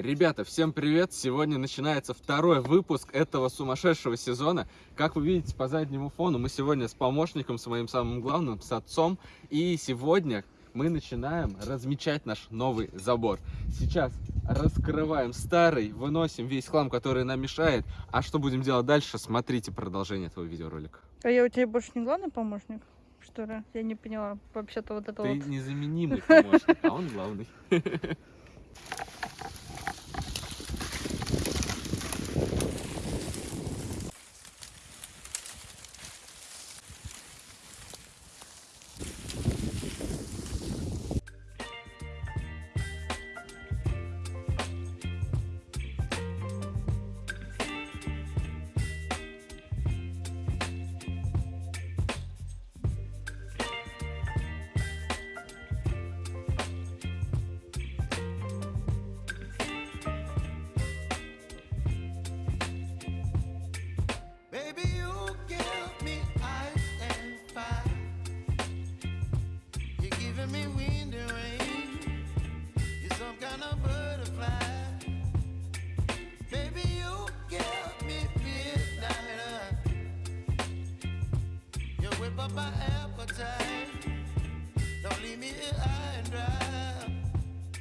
Ребята, всем привет! Сегодня начинается второй выпуск этого сумасшедшего сезона. Как вы видите по заднему фону, мы сегодня с помощником, с моим самым главным, с отцом. И сегодня мы начинаем размечать наш новый забор. Сейчас раскрываем старый, выносим весь хлам, который нам мешает. А что будем делать дальше, смотрите продолжение этого видеоролика. А я у тебя больше не главный помощник? Что ли? Я не поняла. Вообще-то вот это Ты вот. незаменимый помощник, а он главный.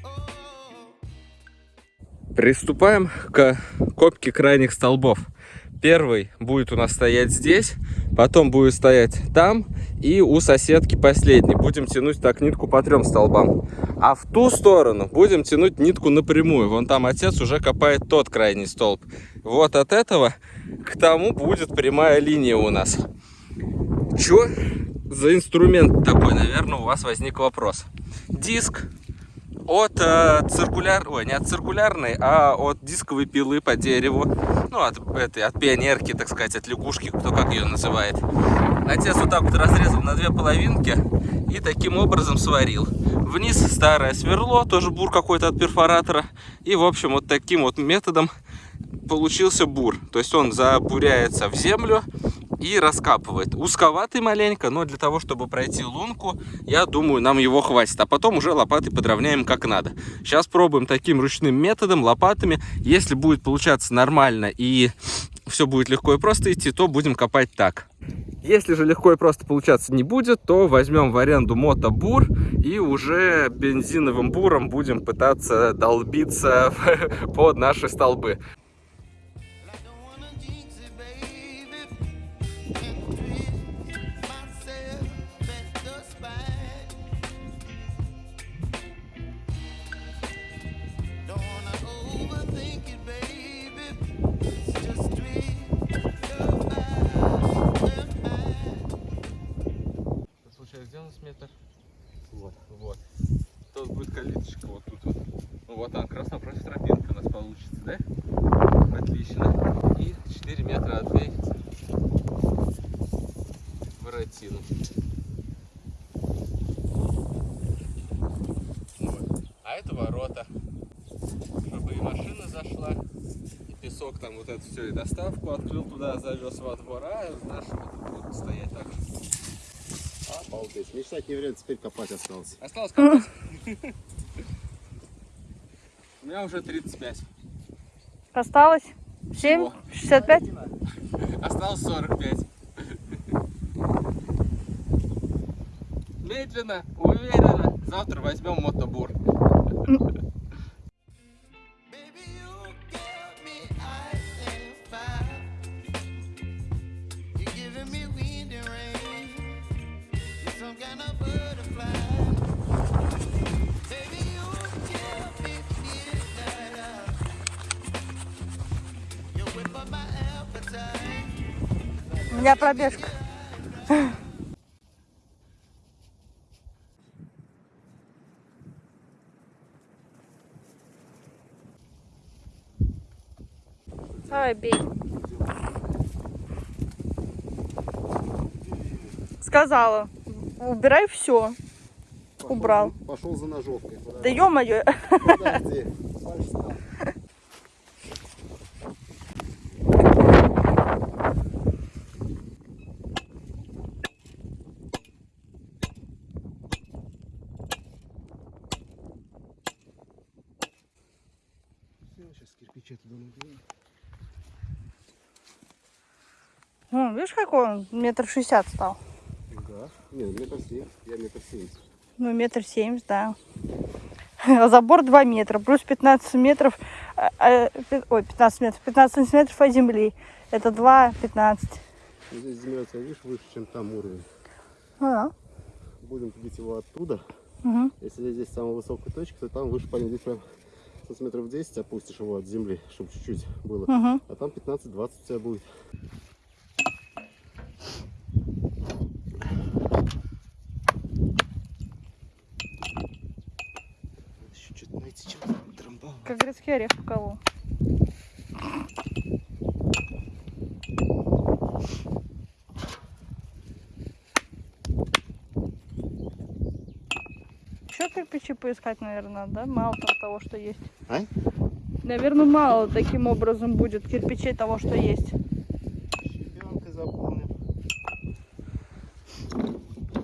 Oh. Приступаем к копке крайних столбов. Первый будет у нас стоять здесь, потом будет стоять там, и у соседки последний. Будем тянуть так нитку по трем столбам. А в ту сторону будем тянуть нитку напрямую. Вон там отец уже копает тот крайний столб. Вот от этого к тому будет прямая линия у нас. Чё за инструмент такой, наверное, у вас возник вопрос. Диск от э, циркуляр, не от циркулярной, а от дисковой пилы по дереву. Ну, от этой, от пионерки, так сказать, от лягушки, кто как ее называет. Отец вот так вот разрезал на две половинки и таким образом сварил. Вниз старое сверло, тоже бур какой-то от перфоратора. И, в общем, вот таким вот методом получился бур. То есть он забуряется в землю и раскапывает. Узковатый маленько, но для того, чтобы пройти лунку, я думаю, нам его хватит. А потом уже лопатой подровняем как надо. Сейчас пробуем таким ручным методом, лопатами. Если будет получаться нормально и все будет легко и просто идти, то будем копать так. Если же легко и просто получаться не будет, то возьмем в аренду мотобур и уже бензиновым буром будем пытаться долбиться под наши столбы. Метр? Вот. Вот. Тут будет калиточка вот тут вот. Ну, Вот она, как раз напротив тропинка у нас получится, да? Отлично. И 4 метра отбей воротину. Вот. А это ворота. Чтобы и машина зашла, и песок там вот это все, и доставку открыл туда, завез во двор, а наши вот будут стоять так же. Обалдеть. Мечтать не время, теперь копать осталось. Осталось копать. У меня уже 35. Осталось? 7? Всего. 65? Осталось 45. Медленно, уверенно. Завтра возьмем мотобур. У меня пробежка. Давай, бей. Сказала. Убирай все. Убрал. Пошел за ножовкой. Да ё-моё. Подожди. Пальцы там. О, видишь, какой он? Метр шестьдесят стал. Да. Не, метр семь. Я метр семьдесят. Ну, метр семьдесят, да. А забор 2 метра, плюс 15 метров, а, а, ой, 15 метров, 15 сантиметров от земли. Это 2, 15. Ну, Здесь земля, тебя, видишь, выше, чем там уровень. А, Будем пилить его оттуда. угу. Если здесь самая высокая точка, то там выше по здесь прям сантиметров 10 опустишь его от земли, чтобы чуть-чуть было. Угу. А там 15-20 у тебя будет. Еще что-то найти, что трамбал. Как грецкий орех в колу. Еще кирпичи поискать, наверное, да? Мало там того, что есть. А? Наверное, мало таким образом будет кирпичей того, что есть. Щебенкой заполним.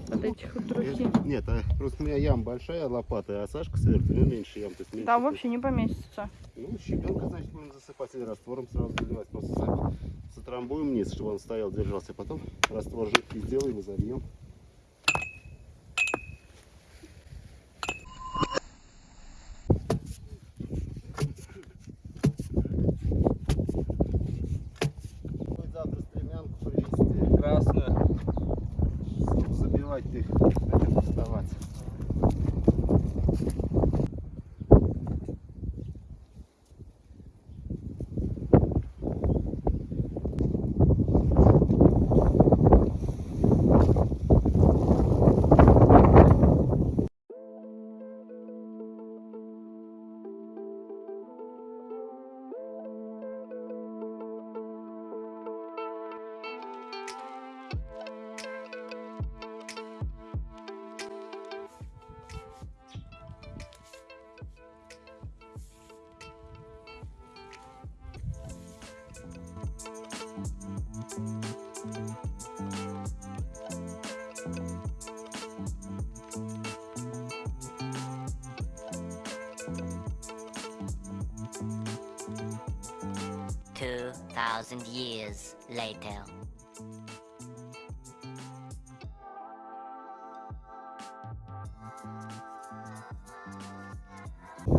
Вот этих вот трухи. Я- Нет, а просто у меня ям большая лопата, а Сашка сверху, у него меньше ям. То есть меньше Там тут. вообще не поместится. Ну, щебенка, значит, будем засыпать или раствором сразу заливать. Просто затрамбуем вниз, чтобы он стоял, держался. Потом раствор жидкий сделаем и зальем. Thousand years later.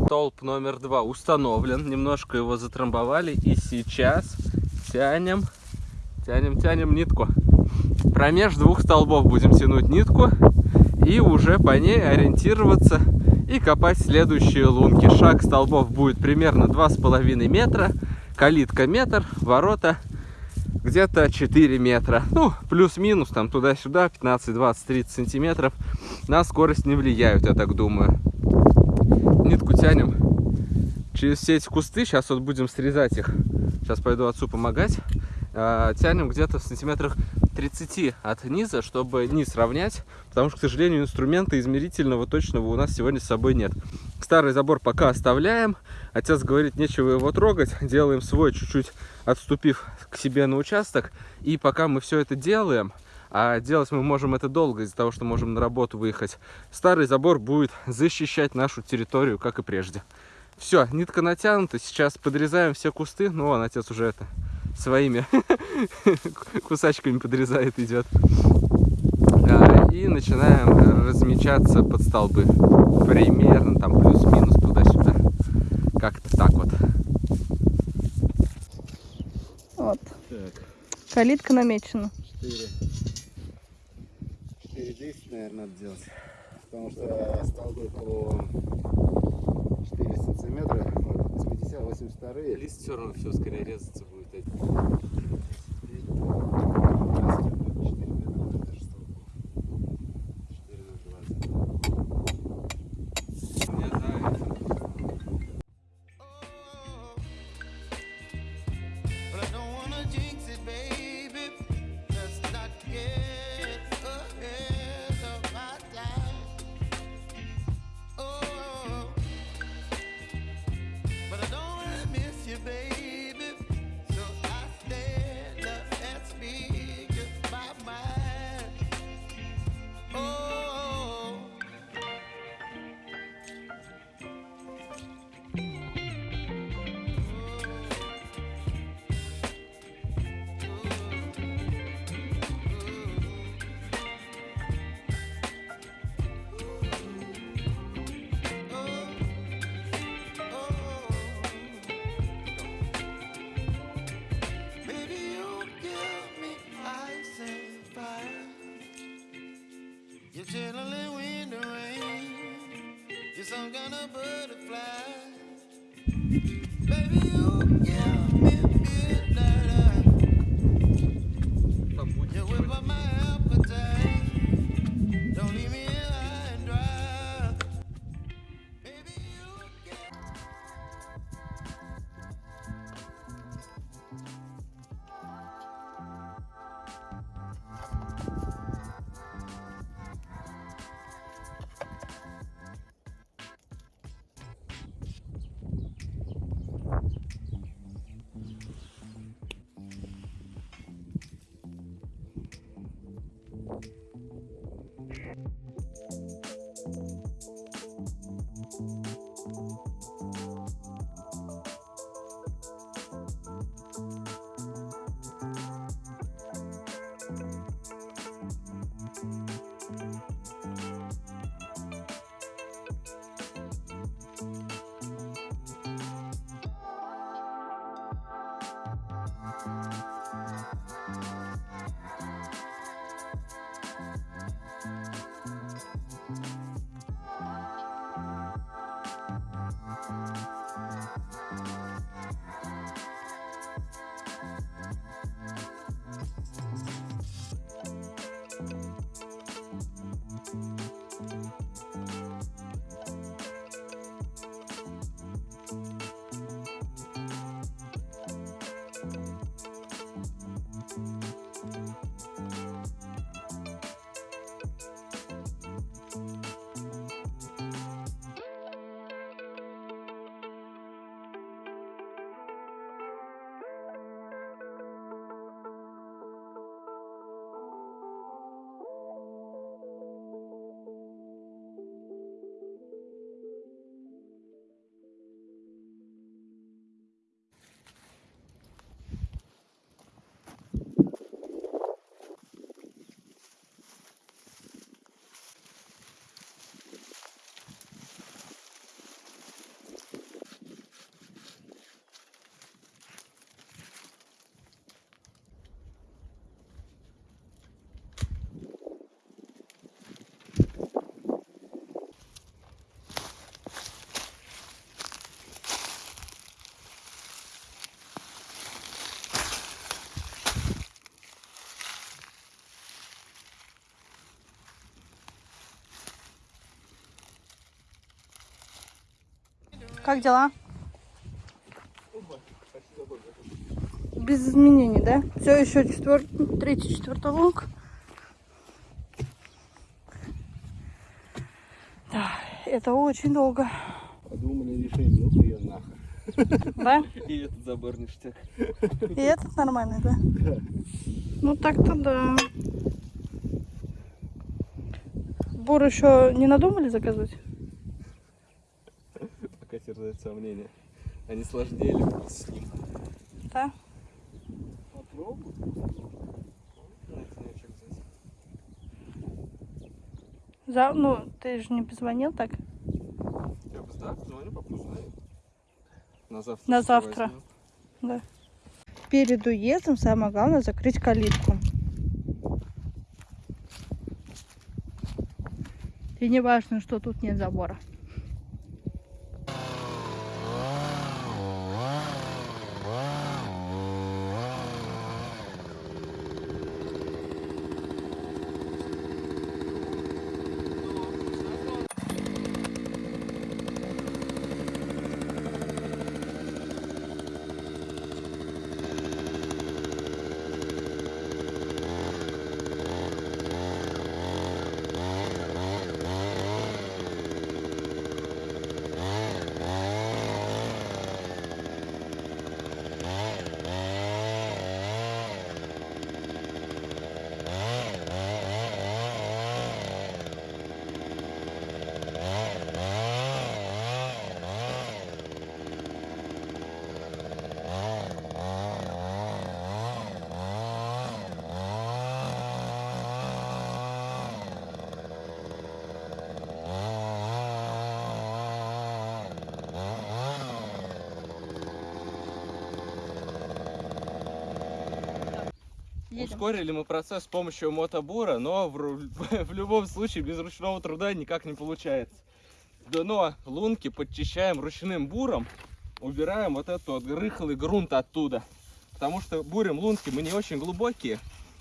Столб номер два установлен. Немножко его затрамбовали. И сейчас тянем, тянем, тянем нитку. Промеж двух столбов будем тянуть нитку. И уже по ней ориентироваться и копать следующие лунки. Шаг столбов будет примерно 2,5 метра. Калитка метр, ворота где-то 4 метра. Ну, плюс-минус, там туда-сюда, 15, 20, 30 сантиметров. На скорость не влияют, я так думаю нитку тянем через все эти кусты. Сейчас вот будем срезать их. Сейчас пойду отцу помогать. А, Тянем где-то в сантиметрах 30 от низа, чтобы низ равнять. Потому что, к сожалению, инструмента измерительного точного у нас сегодня с собой нет. Старый забор пока оставляем. Отец говорит, нечего его трогать. Делаем свой, чуть-чуть отступив к себе на участок. И пока мы все это делаем, а делать мы можем это долго из-за того, что можем на работу выехать. Старый забор будет защищать нашу территорию, как и прежде. Все, нитка натянута. Сейчас подрезаем все кусты. Ну, вон отец уже это своими кусачками подрезает, идет. А, И начинаем размечаться под столбы. Примерно там плюс-минус туда-сюда. Как-то так вот. Вот. Так, Калитка намечена. 4. 4 10, наверное, надо делать. Потому что столбы по 4 сантиметра, 80, 82. Лист все равно все скорее резаться будет. Some kind of butterfly. Baby, you give Как дела? Без изменений, да? Все еще четвер... третий, четвертый лонг. Да, это очень долго, Подумали, решили, ну ее нахер. да? И этот забор ништяк. И этот нормальный, да? Ну так-то да. Бур еще не надумали заказывать? Пока терзает сомнения. Они сложнее ли с ним? Да? Попробуй. За... Ну, ты же не позвонил так? Я бы да, позвоню, узнаю. На завтра. На завтра. Да. Перед уездом самое главное закрыть калитку. И не важно, что тут нет забора. Ускорили мы процесс с помощью мотобура, но в, в любом случае без ручного труда никак не получается. дно лунки подчищаем ручным буром, убираем вот этот вот рыхлый грунт оттуда. Потому что бурим лунки мы не очень глубокие.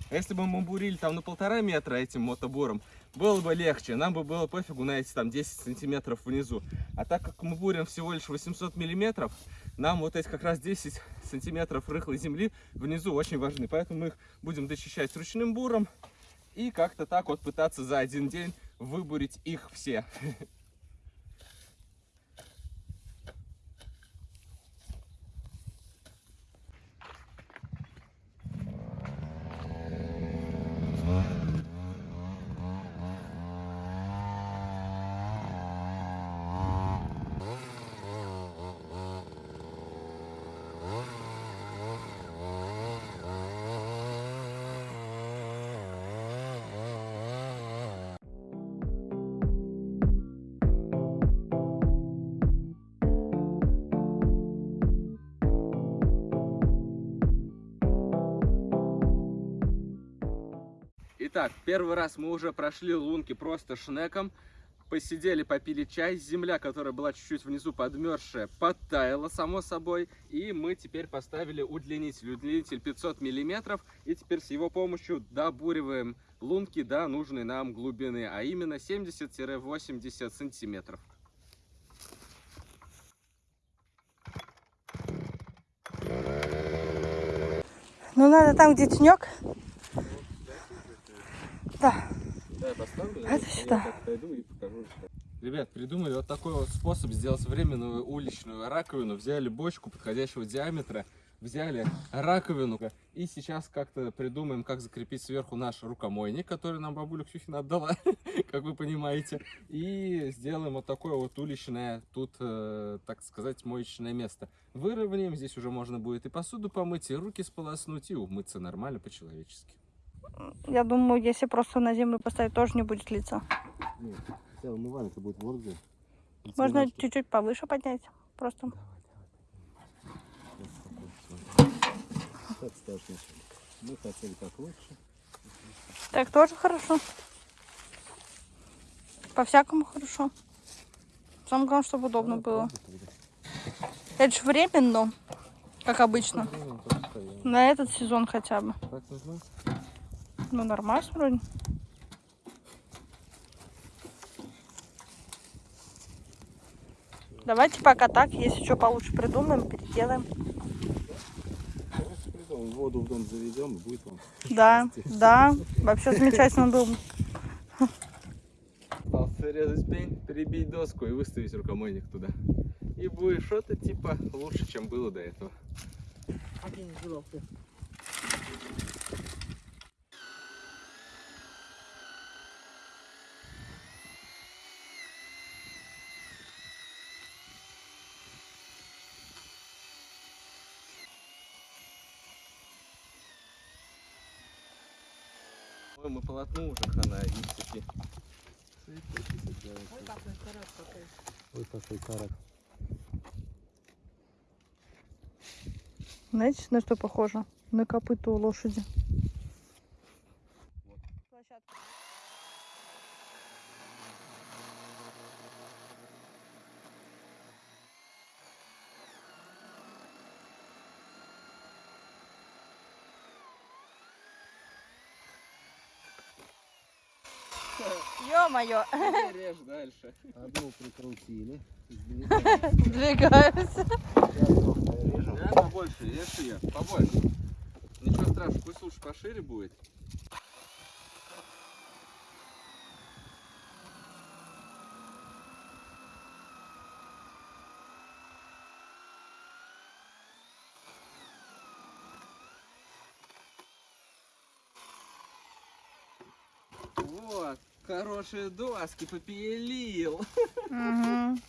А если бы мы бурили там на полтора метра этим мотобуром, было бы легче. Нам бы было пофигу на эти там 10 сантиметров внизу. А так как мы бурим всего лишь 800 миллиметров, нам вот эти как раз 10 сантиметров рыхлой земли внизу очень важны. Поэтому мы их будем дочищать ручным буром и как-то так вот пытаться за один день выбурить их все. Итак, первый раз мы уже прошли лунки просто шнеком. Посидели, попили чай. Земля, которая была чуть-чуть внизу подмерзшая, подтаяла, само собой. И мы теперь поставили удлинитель. Удлинитель 500 миллиметров. И теперь с его помощью добуриваем лунки до нужной нам глубины. А именно 70-80 сантиметров. Ну, надо там, где тенек. Да. Да, я поставлю. Это сюда. пойду и покажу. Ребят, придумали вот такой вот способ сделать временную уличную раковину. Взяли бочку подходящего диаметра, взяли раковину и сейчас как-то придумаем, как закрепить сверху наш рукомойник, который нам бабуля Ксюхина отдала, как вы понимаете. И сделаем вот такое вот уличное, тут, э, так сказать, моечное место. Выровняем, здесь уже можно будет и посуду помыть, и руки сполоснуть, и умыться нормально по-человечески. Я думаю, если просто на землю поставить, тоже не будет лица. Нет, хотя умывальник будет вот где. Можно чуть-чуть повыше поднять. Просто. Так. Мы хотели как лучше. Так тоже хорошо. По-всякому хорошо. Самое главное, чтобы удобно было. Это же временно, как обычно. На этот сезон хотя бы. Так нужно? Ну, нормально вроде. Давайте пока так. Если что получше придумаем, переделаем. Воду в дом заведем, и будет вам. Да, да. Вообще замечательно было. бы. Осталось срезать пень, перебить доску и выставить рукомойник туда. И будет что-то типа лучше, чем было до этого. Ой, мы полотну уже хана и цепи. Ой, какой карак. Знаете, на что похоже? На копыту у лошади. Ё-моё, Режь дальше. Одну прикрутили. двигаются. Режем. Я побольше, режь ее, побольше. Ничего страшного, пусть лучше пошире будет. Вот, хорошие доски попилил. Мгм.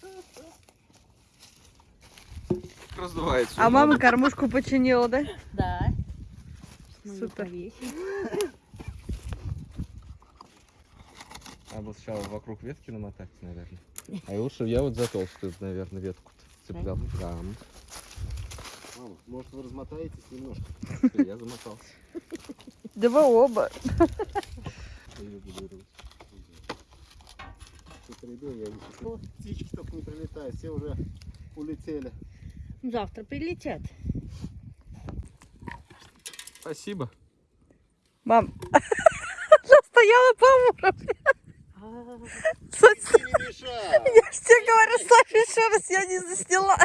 Раздувается. А мама кормушку починила, да? Да. Супер. Надо сначала вокруг ветки намотать, наверное. А лучше я вот за толстую, наверное, ветку цеплял. Да. Мама, может вы размотаетесь немножко? Я замотался. Да вы оба. Среде я вижу. Ну, птички только не прилетают, все уже улетели. Завтра прилетят. Спасибо. Мам, она стояла по уровню. Я ж тебе говорю, ставь еще раз, я не засняла.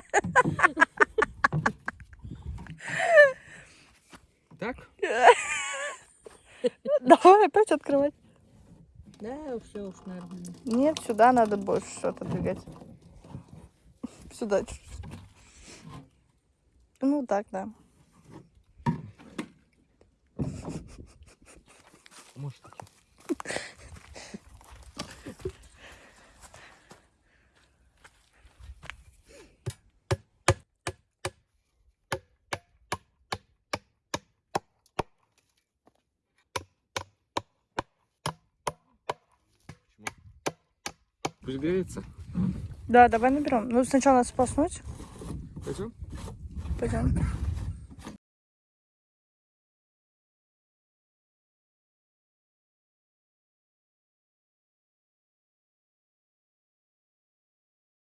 Так? Давай опять открывать. Да, все уж нормально. Нет, сюда надо больше что-то двигать. Сюда чуть-чуть. Ну так, да. Может, Пусть греется. Да, давай наберем. Ну, сначала надо сполоснуть. Пойдем? Пойдем.